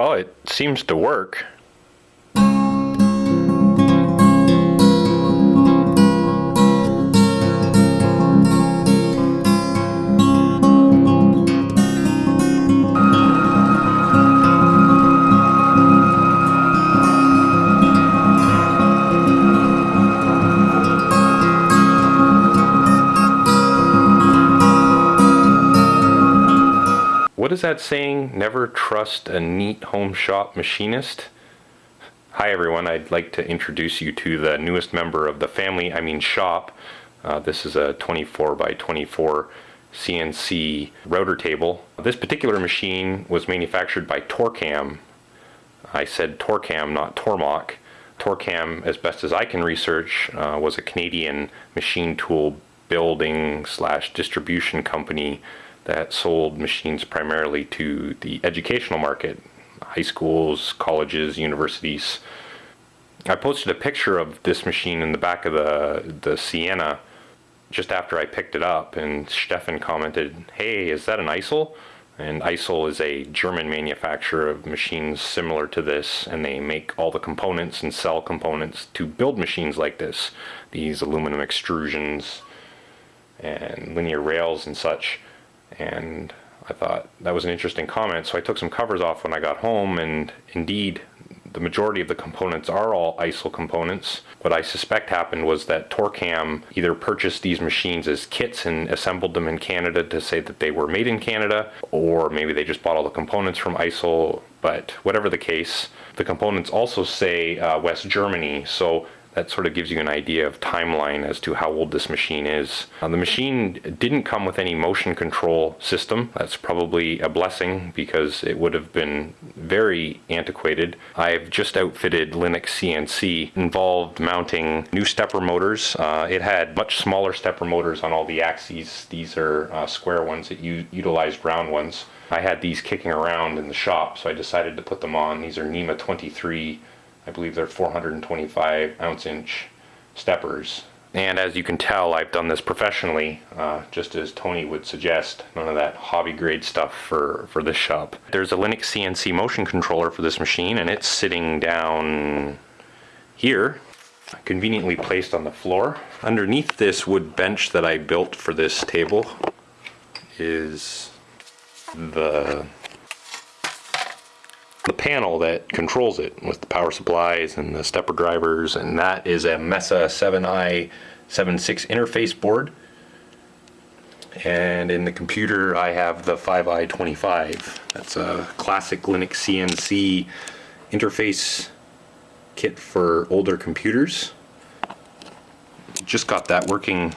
Well, it seems to work. Is that saying? Never trust a neat home shop machinist? Hi everyone, I'd like to introduce you to the newest member of the family, I mean shop. Uh, this is a 24 by 24 CNC router table. This particular machine was manufactured by Torcam. I said Torcam, not Tormach. Torcam, as best as I can research, uh, was a Canadian machine tool building slash distribution company that sold machines primarily to the educational market, high schools, colleges, universities. I posted a picture of this machine in the back of the, the Sienna just after I picked it up and Stefan commented, hey, is that an Isel? And Isel is a German manufacturer of machines similar to this and they make all the components and sell components to build machines like this. These aluminum extrusions and linear rails and such and I thought that was an interesting comment. So I took some covers off when I got home and indeed the majority of the components are all Isel components. What I suspect happened was that Torcam either purchased these machines as kits and assembled them in Canada to say that they were made in Canada, or maybe they just bought all the components from Isel, but whatever the case, the components also say uh, West Germany, so that sort of gives you an idea of timeline as to how old this machine is. Uh, the machine didn't come with any motion control system. That's probably a blessing because it would have been very antiquated. I've just outfitted Linux CNC, involved mounting new stepper motors. Uh, it had much smaller stepper motors on all the axes. These are uh, square ones that you utilized round ones. I had these kicking around in the shop, so I decided to put them on. These are NEMA 23 I believe they're 425 ounce inch steppers. And as you can tell, I've done this professionally, uh, just as Tony would suggest. None of that hobby grade stuff for, for this shop. There's a Linux CNC motion controller for this machine, and it's sitting down here, conveniently placed on the floor. Underneath this wood bench that I built for this table is the the panel that controls it with the power supplies and the stepper drivers and that is a Mesa 7i 76 interface board. And in the computer I have the 5i25 that's a classic Linux CNC interface kit for older computers. Just got that working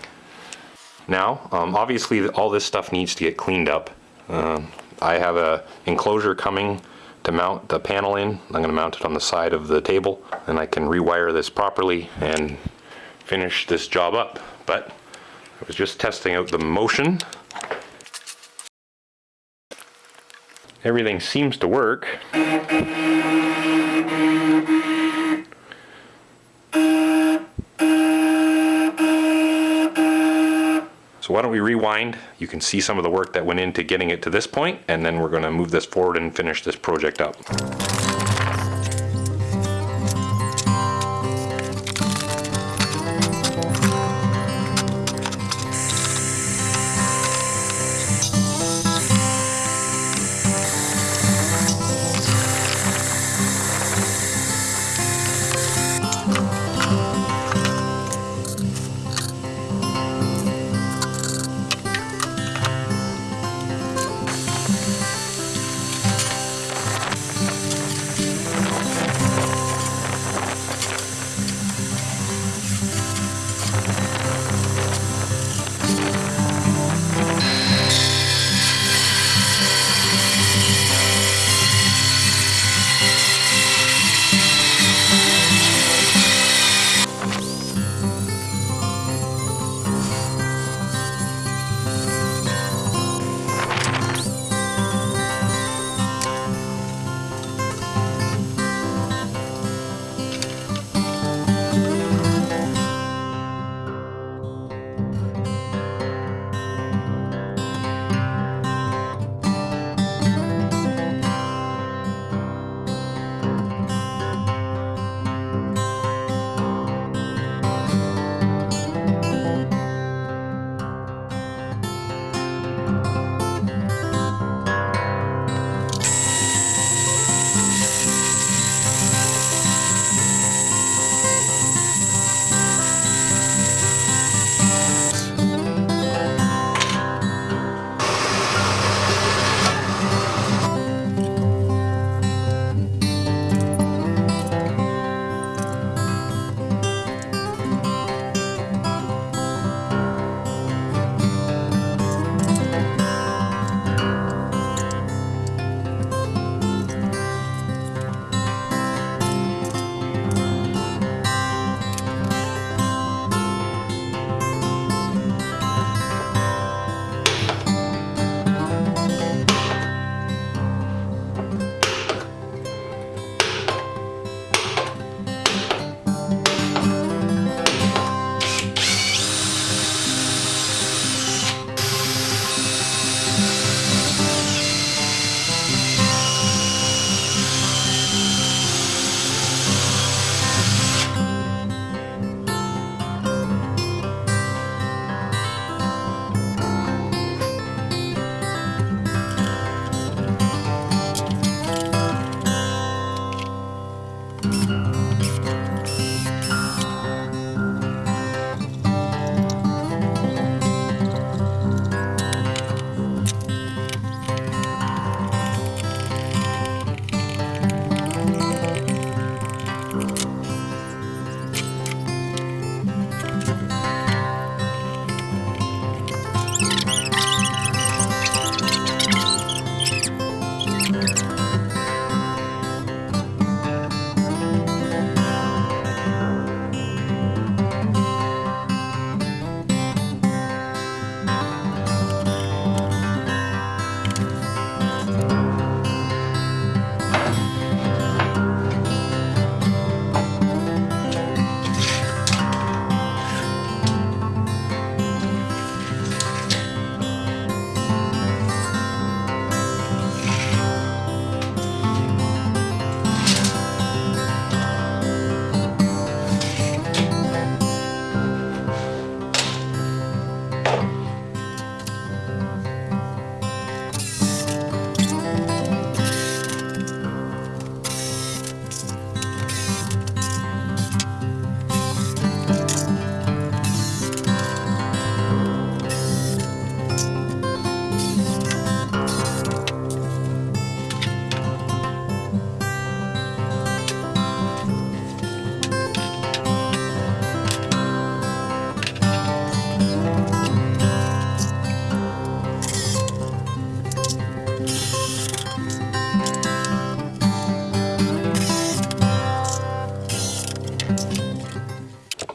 now. Um, obviously all this stuff needs to get cleaned up. Uh, I have a enclosure coming to mount the panel in. I'm going to mount it on the side of the table and I can rewire this properly and finish this job up. But I was just testing out the motion. Everything seems to work. Why don't we rewind? You can see some of the work that went into getting it to this point, and then we're going to move this forward and finish this project up.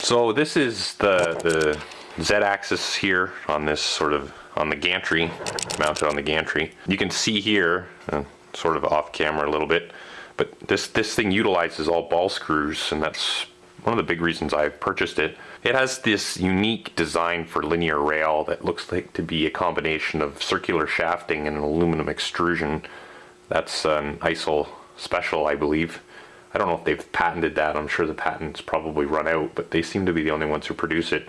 So this is the, the Z-axis here on this sort of, on the gantry, mounted on the gantry. You can see here, uh, sort of off camera a little bit, but this, this thing utilizes all ball screws and that's one of the big reasons I purchased it. It has this unique design for linear rail that looks like to be a combination of circular shafting and an aluminum extrusion. That's an Isel special, I believe. I don't know if they've patented that. I'm sure the patent's probably run out, but they seem to be the only ones who produce it.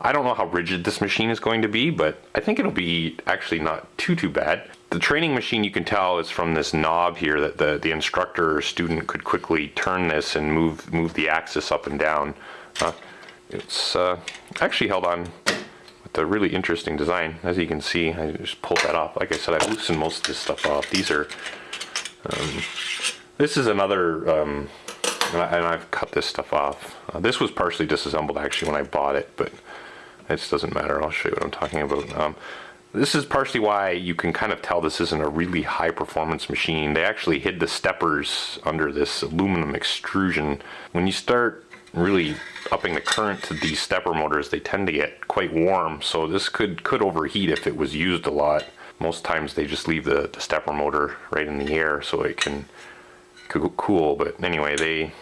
I don't know how rigid this machine is going to be, but I think it'll be actually not too, too bad. The training machine you can tell is from this knob here that the, the instructor or student could quickly turn this and move, move the axis up and down. Uh, it's uh, actually held on with a really interesting design. As you can see, I just pulled that off. Like I said, I've loosened most of this stuff off. These are, um, this is another, um, and, I, have cut this stuff off. Uh, this was partially disassembled actually when I bought it, but it doesn't matter. I'll show you what I'm talking about. Um, this is partially why you can kind of tell this isn't a really high performance machine. They actually hid the steppers under this aluminum extrusion. When you start really upping the current to these stepper motors, they tend to get quite warm. So this could, could overheat if it was used a lot. Most times they just leave the, the stepper motor right in the air so it can cool. But anyway, they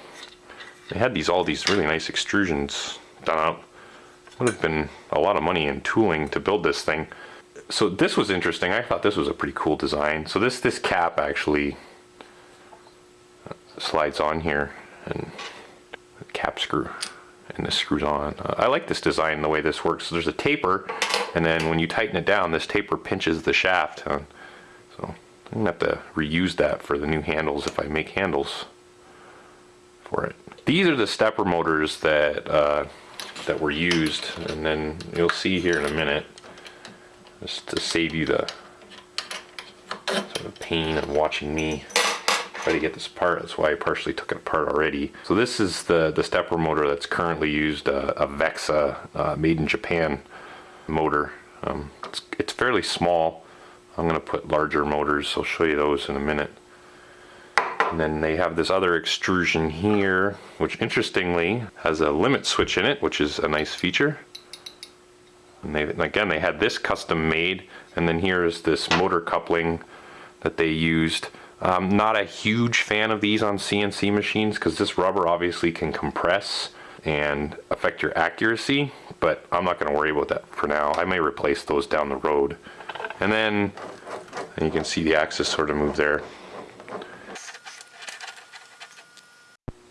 they had these all these really nice extrusions done out would have been a lot of money in tooling to build this thing. So this was interesting. I thought this was a pretty cool design. So this this cap actually slides on here and cap screw and this screws on. Uh, I like this design the way this works. So there's a taper and then when you tighten it down this taper pinches the shaft. Uh, I'm gonna have to reuse that for the new handles if I make handles for it. These are the stepper motors that uh, that were used and then you'll see here in a minute just to save you the sort of pain of watching me try to get this apart that's why I partially took it apart already. So this is the the stepper motor that's currently used uh, a Vexta uh, made in Japan motor. Um, it's, it's fairly small I'm gonna put larger motors I'll show you those in a minute and then they have this other extrusion here, which interestingly has a limit switch in it, which is a nice feature. And they, again, they had this custom made, and then here is this motor coupling that they used. Um, not a huge fan of these on CNC machines because this rubber obviously can compress and affect your accuracy, but I'm not going to worry about that for now. I may replace those down the road. And then and you can see the axis sort of move there.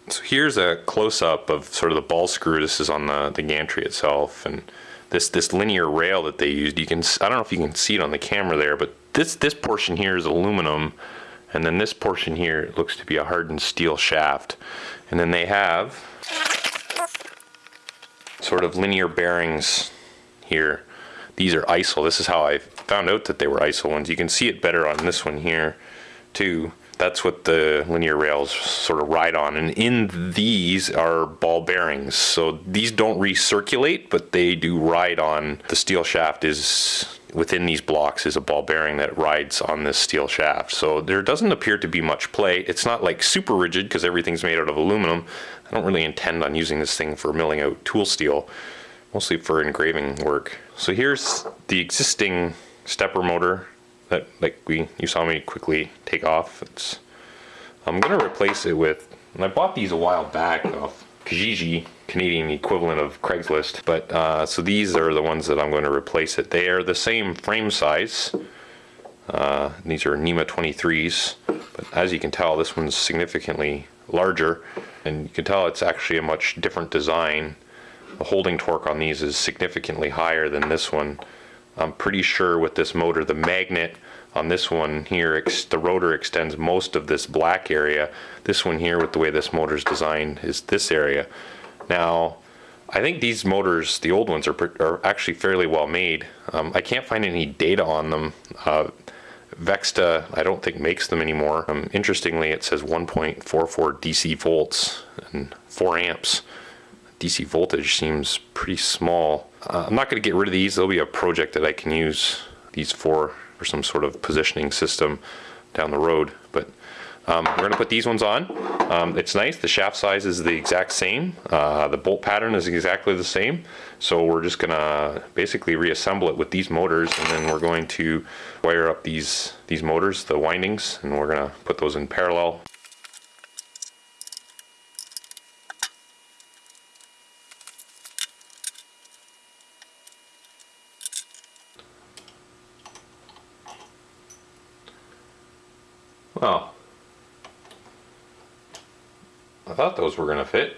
So here's a close-up of sort of the ball screw. This is on the, the gantry itself. And this, this linear rail that they used, you can, I don't know if you can see it on the camera there, but this, this portion here is aluminum. And then this portion here looks to be a hardened steel shaft. And then they have sort of linear bearings here. These are Isel. This is how I found out that they were ISO ones. You can see it better on this one here too that's what the linear rails sort of ride on. And in these are ball bearings. So these don't recirculate, but they do ride on. The steel shaft is within these blocks is a ball bearing that rides on this steel shaft. So there doesn't appear to be much play. It's not like super rigid because everything's made out of aluminum. I don't really intend on using this thing for milling out tool steel, mostly for engraving work. So here's the existing stepper motor that like we you saw me quickly take off. It's I'm gonna replace it with and I bought these a while back off Kijiji, Canadian equivalent of Craigslist. But uh, so these are the ones that I'm going to replace it. They are the same frame size. Uh, these are NEMA 23s, but as you can tell, this one's significantly larger, and you can tell it's actually a much different design. The holding torque on these is significantly higher than this one. I'm pretty sure with this motor, the magnet on this one here, the rotor extends most of this black area. This one here, with the way this motor is designed, is this area. Now, I think these motors, the old ones, are, are actually fairly well made. Um, I can't find any data on them. Uh, Vexta, I don't think makes them anymore. Um, interestingly, it says 1.44 DC volts and 4 amps. DC voltage seems pretty small. Uh, I'm not going to get rid of these. There'll be a project that I can use these for for some sort of positioning system down the road. But Um, we're gonna put these ones on. Um, it's nice, the shaft size is the exact same. Uh, the bolt pattern is exactly the same. So we're just gonna basically reassemble it with these motors and then we're going to wire up these, these motors, the windings, and we're gonna put those in parallel. Well, I thought those were gonna fit.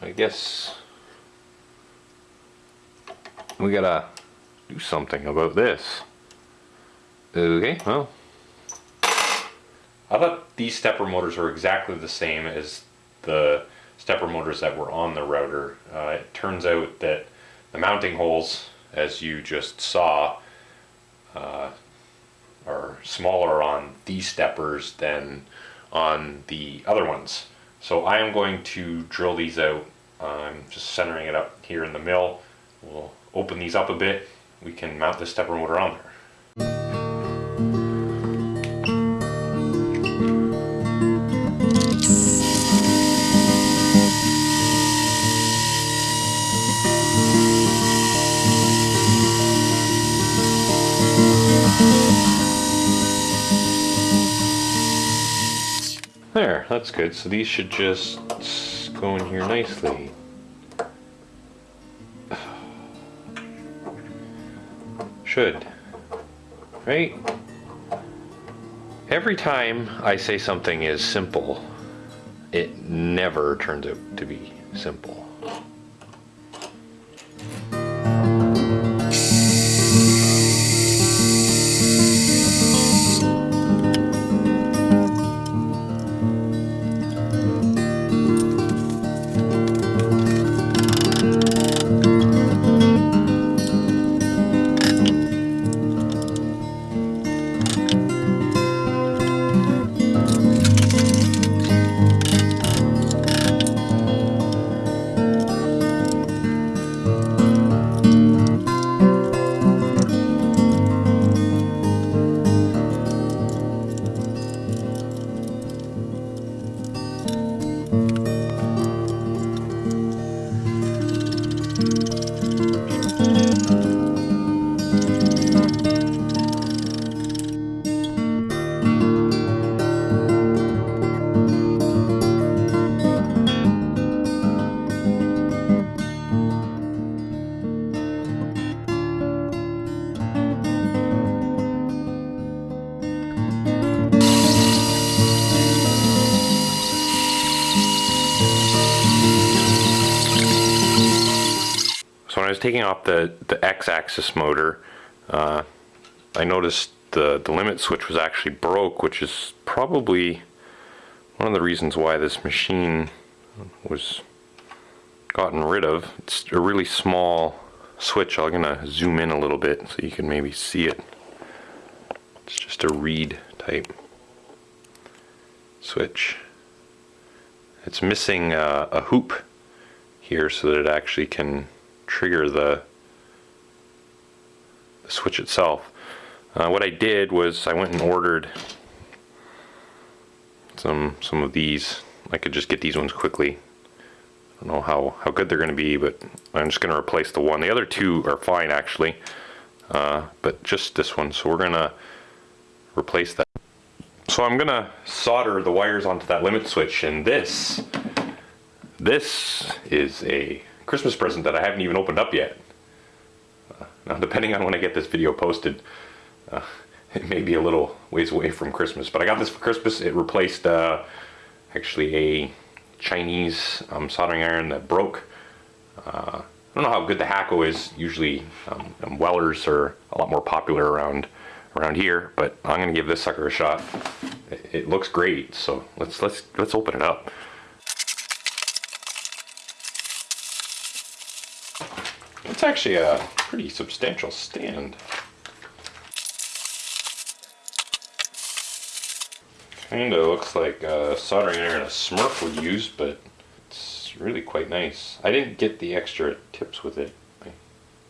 I guess we gotta do something about this. Okay, well. I thought these stepper motors were exactly the same as the stepper motors that were on the router. Uh, it turns out that the mounting holes, as you just saw, uh, smaller on these steppers than on the other ones. So I am going to drill these out. I'm just centering it up here in the mill. We'll open these up a bit. We can mount the stepper motor on there. That's good. So these should just go in here nicely. Should. Right? Every time I say something is simple, it never turns out to be simple. Was taking off the, the X-axis motor, uh, I noticed the, the limit switch was actually broke, which is probably one of the reasons why this machine was gotten rid of. It's a really small switch. I'm gonna zoom in a little bit so you can maybe see it. It's just a reed type switch. It's missing uh, a hoop here so that it actually can trigger the, the switch itself. Uh, what I did was I went and ordered some some of these. I could just get these ones quickly. I don't know how, how good they're going to be, but I'm just going to replace the one. The other two are fine actually, uh, but just this one. So we're going to replace that. So I'm going to solder the wires onto that limit switch, and this, this is a Christmas present that I haven't even opened up yet. Uh, now, depending on when I get this video posted, uh, it may be a little ways away from Christmas, but I got this for Christmas. It replaced uh, actually a Chinese um, soldering iron that broke. Uh, I don't know how good the Hakko is. Usually, um, um, Wellers are a lot more popular around around here, but I'm gonna give this sucker a shot. It, it looks great, so let's let's let's open it up. It's actually a pretty substantial stand. Kinda looks like a soldering iron a Smurf would use, but it's really quite nice. I didn't get the extra tips with it, I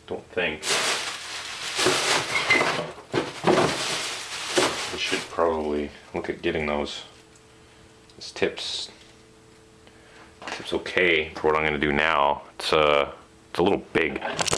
don't think. I should probably look at getting those. This tip's tip's okay for what I'm gonna do now. It's uh it's a little big.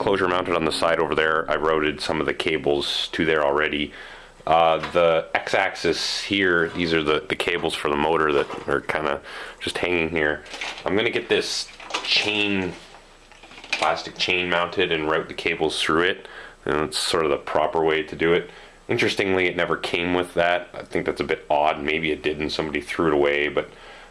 Enclosure mounted on the side over there. I routed some of the cables to there already. Uh, the x-axis here, these are the, the cables for the motor that are kind of just hanging here. I'm gonna get this chain, plastic chain mounted and route the cables through it. And it's sort of the proper way to do it. Interestingly, it never came with that. I think that's a bit odd. Maybe it did and somebody threw it away, but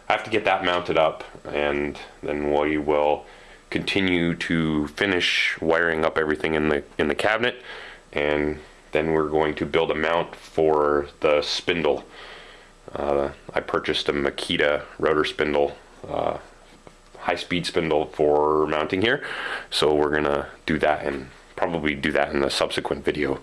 I have to get that mounted up and then we will continue to finish wiring up everything in the in the cabinet and then we're going to build a mount for the spindle. Uh, I purchased a Makita rotor spindle, uh, high-speed spindle for mounting here. So we're gonna do that and probably do that in the subsequent video.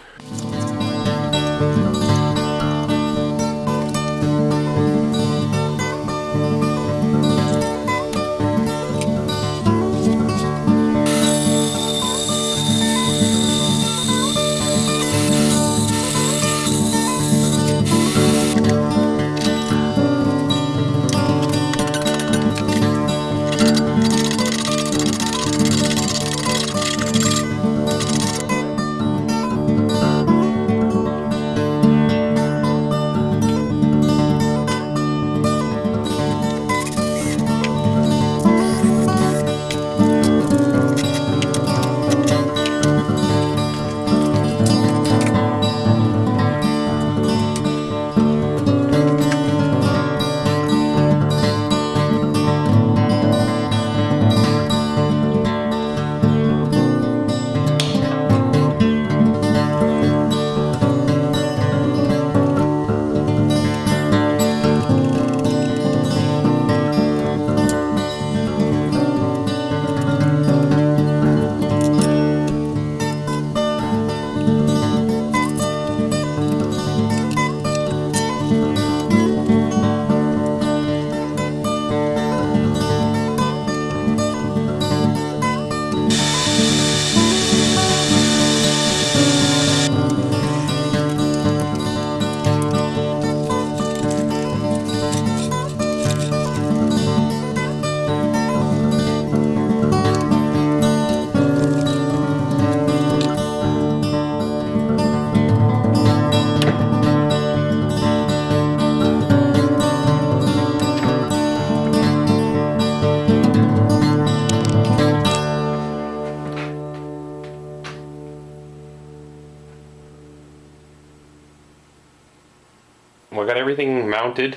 Everything mounted,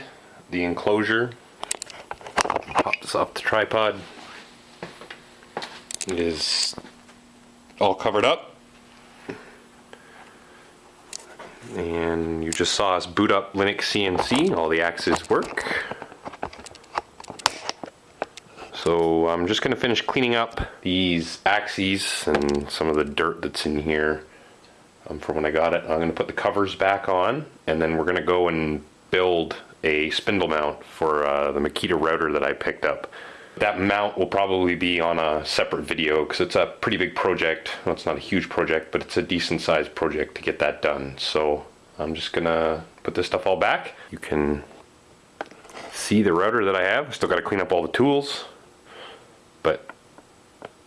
the enclosure, pop this off the tripod, is all covered up. And you just saw us boot up Linux CNC, all the axes work. So I'm just gonna finish cleaning up these axes and some of the dirt that's in here um, from when I got it. I'm gonna put the covers back on and then we're gonna go and build a spindle mount for uh, the Makita router that I picked up. That mount will probably be on a separate video because it's a pretty big project. Well, it's not a huge project, but it's a decent sized project to get that done. So I'm just gonna put this stuff all back. You can see the router that I have. Still gotta clean up all the tools, but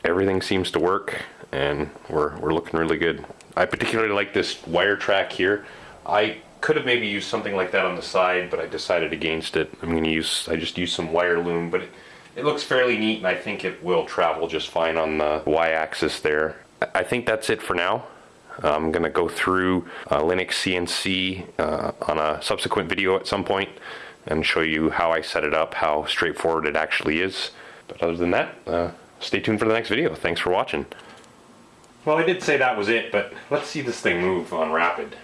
everything seems to work and we're, we're looking really good. I particularly like this wire track here. I could have maybe used something like that on the side, but I decided against it. I'm gonna use, I just used some wire loom, but it, it looks fairly neat and I think it will travel just fine on the y-axis there. I think that's it for now. I'm gonna go through uh, Linux CNC uh, on a subsequent video at some point and show you how I set it up, how straightforward it actually is. But other than that, uh, stay tuned for the next video. Thanks for watching. Well, I did say that was it, but let's see this thing move on rapid.